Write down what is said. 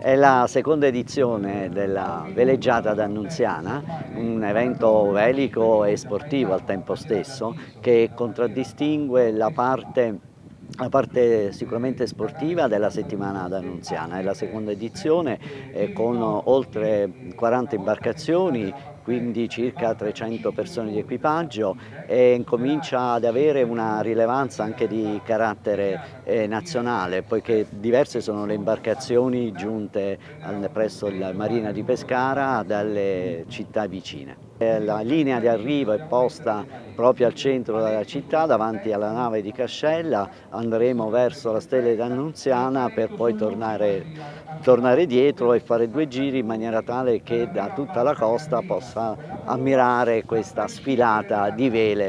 È la seconda edizione della Veleggiata d'Annunziana, un evento velico e sportivo al tempo stesso che contraddistingue la parte la parte sicuramente sportiva della settimana d'Annunziana, è la seconda edizione eh, con oltre 40 imbarcazioni, quindi circa 300 persone di equipaggio e comincia ad avere una rilevanza anche di carattere eh, nazionale poiché diverse sono le imbarcazioni giunte presso la Marina di Pescara dalle città vicine. Eh, la linea di arrivo è posta proprio al centro della città, davanti alla nave di Cascella, andremo verso la Stella d'Annunziana per poi tornare, tornare dietro e fare due giri in maniera tale che da tutta la costa possa ammirare questa sfilata di vele